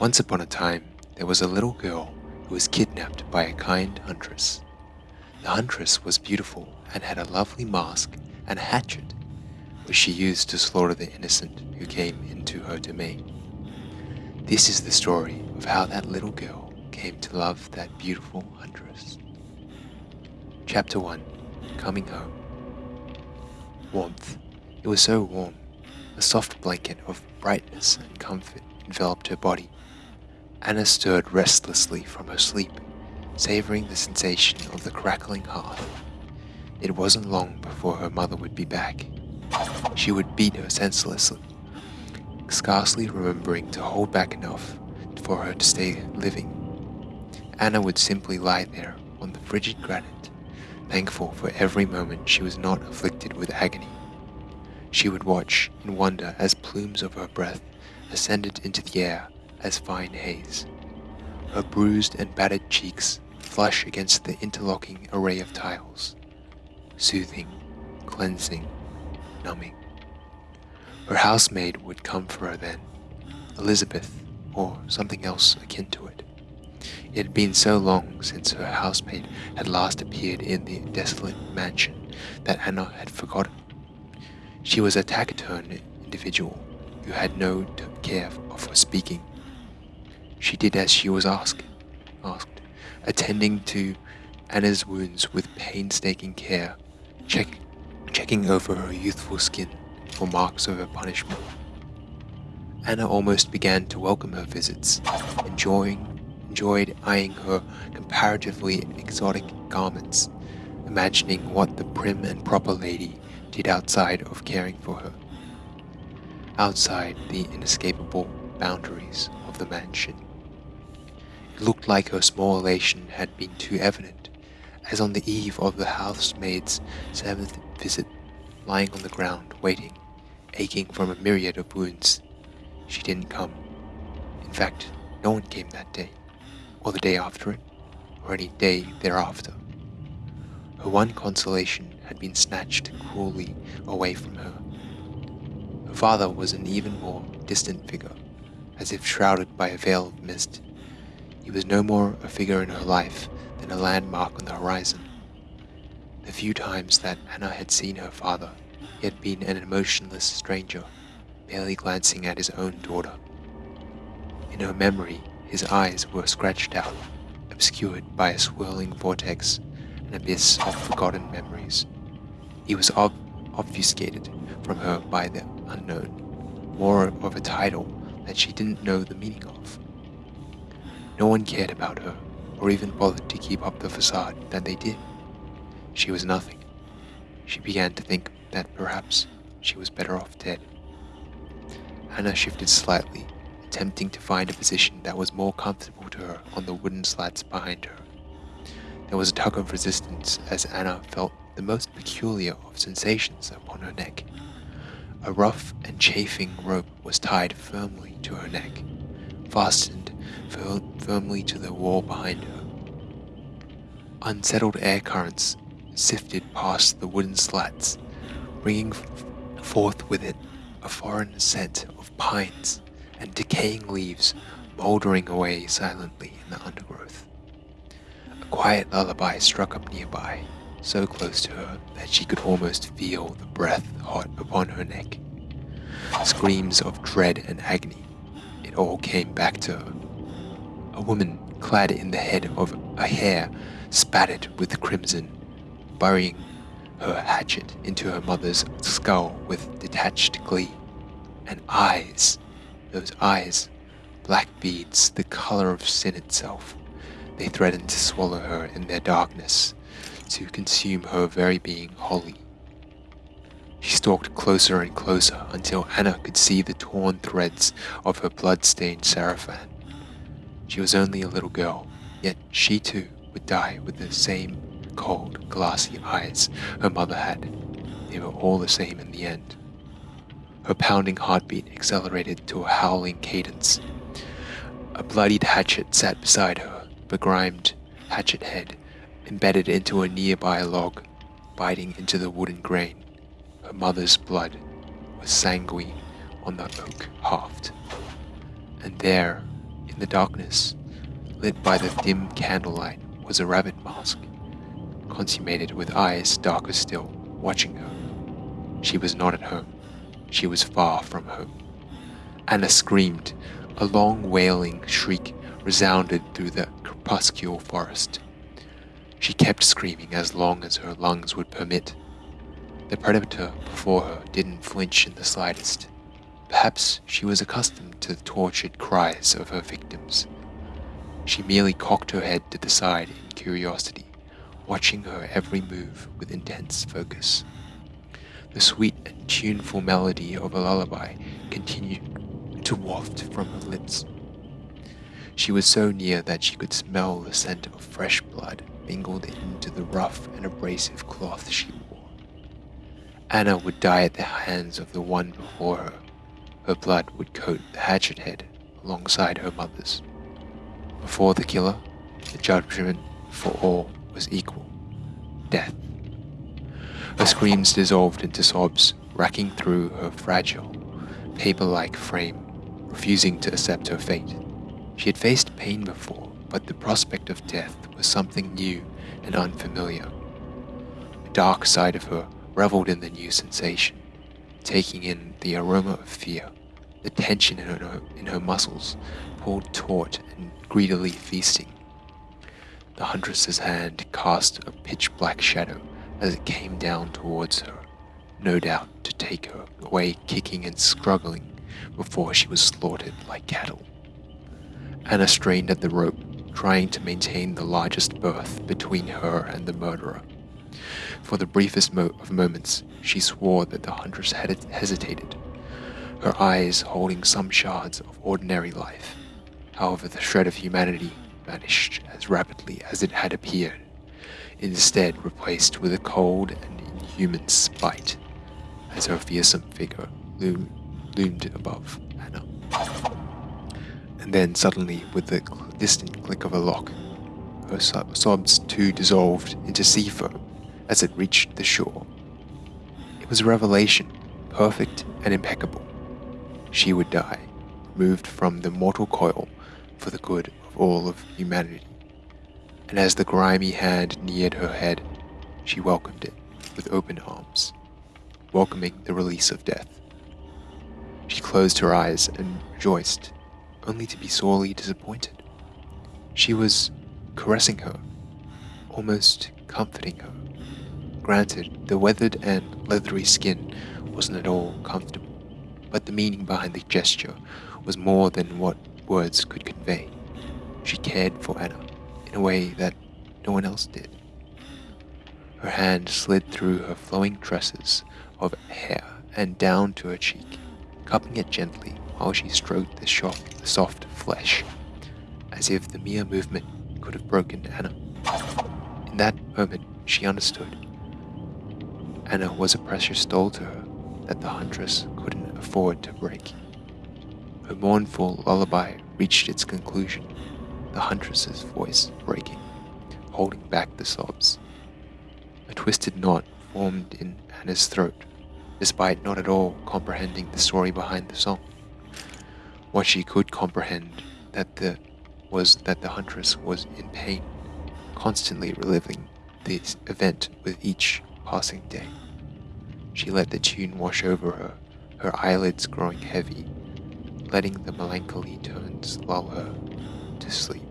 Once upon a time, there was a little girl who was kidnapped by a kind huntress. The huntress was beautiful and had a lovely mask and a hatchet, which she used to slaughter the innocent who came into her domain. This is the story of how that little girl came to love that beautiful huntress. Chapter 1 Coming Home Warmth. It was so warm. A soft blanket of brightness and comfort enveloped her body. Anna stirred restlessly from her sleep, savoring the sensation of the crackling hearth. It wasn't long before her mother would be back. She would beat her senselessly, scarcely remembering to hold back enough for her to stay living. Anna would simply lie there on the frigid granite, thankful for every moment she was not afflicted with agony. She would watch in wonder as plumes of her breath ascended into the air as fine haze. Her bruised and battered cheeks flush against the interlocking array of tiles. Soothing, cleansing, numbing. Her housemaid would come for her then, Elizabeth, or something else akin to it. It had been so long since her housemaid had last appeared in the desolate mansion that Anna had forgotten. She was a taciturn individual who had no care for speaking. She did as she was asked, asked attending to Anna's wounds with painstaking care, check, checking over her youthful skin for marks of her punishment. Anna almost began to welcome her visits, enjoying, enjoyed eyeing her comparatively exotic garments, imagining what the prim and proper lady did outside of caring for her, outside the inescapable boundaries of the mansion. It looked like her small elation had been too evident, as on the eve of the housemaid's seventh visit, lying on the ground, waiting, aching from a myriad of wounds, she didn't come. In fact, no one came that day, or the day after it, or any day thereafter. Her one consolation had been snatched cruelly away from her. Her father was an even more distant figure, as if shrouded by a veil of mist. He was no more a figure in her life than a landmark on the horizon. The few times that Anna had seen her father, he had been an emotionless stranger, barely glancing at his own daughter. In her memory, his eyes were scratched out, obscured by a swirling vortex an abyss of forgotten memories. He was ob obfuscated from her by the unknown, more of a title that she didn't know the meaning of. No one cared about her, or even bothered to keep up the facade that they did. She was nothing. She began to think that perhaps she was better off dead. Anna shifted slightly, attempting to find a position that was more comfortable to her on the wooden slats behind her. There was a tug of resistance as Anna felt the most peculiar of sensations upon her neck. A rough and chafing rope was tied firmly to her neck, fastened firmly to the wall behind her. Unsettled air currents sifted past the wooden slats, bringing forth with it a foreign scent of pines and decaying leaves mouldering away silently in the undergrowth A quiet lullaby struck up nearby, so close to her that she could almost feel the breath hot upon her neck. Screams of dread and agony, it all came back to her. A woman clad in the head of a hare spattered with crimson, burying her hatchet into her mother's skull with detached glee. And eyes, those eyes, black beads, the color of sin itself, they threatened to swallow her in their darkness, to consume her very being wholly. She stalked closer and closer until Anna could see the torn threads of her blood-stained sarafan. She was only a little girl, yet she too would die with the same cold, glassy eyes her mother had. They were all the same in the end. Her pounding heartbeat accelerated to a howling cadence. A bloodied hatchet sat beside her, begrimed hatchet head embedded into a nearby log, biting into the wooden grain. Her mother's blood was sanguine on the oak haft. And there, the darkness, lit by the dim candlelight, was a rabbit mask, consummated with eyes darker still, watching her. She was not at home. She was far from home. Anna screamed. A long wailing shriek resounded through the crepuscular forest. She kept screaming as long as her lungs would permit. The predator before her didn't flinch in the slightest. Perhaps she was accustomed to the tortured cries of her victims. She merely cocked her head to the side in curiosity, watching her every move with intense focus. The sweet and tuneful melody of a lullaby continued to waft from her lips. She was so near that she could smell the scent of fresh blood mingled into the rough and abrasive cloth she wore. Anna would die at the hands of the one before her. Her blood would coat the hatchet head alongside her mother's. Before the killer, the judgment for all was equal death. Her screams dissolved into sobs, racking through her fragile, paper like frame, refusing to accept her fate. She had faced pain before, but the prospect of death was something new and unfamiliar. The dark side of her reveled in the new sensation, taking in the aroma of fear, the tension in her, in her muscles, pulled taut and greedily feasting. The huntress's hand cast a pitch black shadow as it came down towards her, no doubt to take her away kicking and struggling before she was slaughtered like cattle. Anna strained at the rope, trying to maintain the largest berth between her and the murderer. For the briefest mo of moments, she swore that the huntress had hesitated, her eyes holding some shards of ordinary life. However, the shred of humanity vanished as rapidly as it had appeared instead replaced with a cold and inhuman spite as her fearsome figure loomed, loomed above Anna. And then suddenly, with the distant click of a lock, her sobs too dissolved into sea foam as it reached the shore. It was a revelation, perfect and impeccable. She would die, removed from the mortal coil for the good of all of humanity and as the grimy hand neared her head, she welcomed it with open arms, welcoming the release of death. She closed her eyes and rejoiced, only to be sorely disappointed. She was caressing her, almost comforting her. Granted, the weathered and leathery skin wasn't at all comfortable, but the meaning behind the gesture was more than what words could convey. She cared for Anna in a way that no one else did. Her hand slid through her flowing tresses of hair and down to her cheek, cupping it gently while she stroked the soft flesh, as if the mere movement could have broken Anna. In that moment, she understood. Anna was a precious doll to her that the huntress couldn't afford to break. Her mournful lullaby reached its conclusion the huntress's voice breaking, holding back the sobs. A twisted knot formed in Anna's throat, despite not at all comprehending the story behind the song. What she could comprehend that the was that the huntress was in pain, constantly reliving this event with each passing day. She let the tune wash over her, her eyelids growing heavy, letting the melancholy tones lull her to sleep.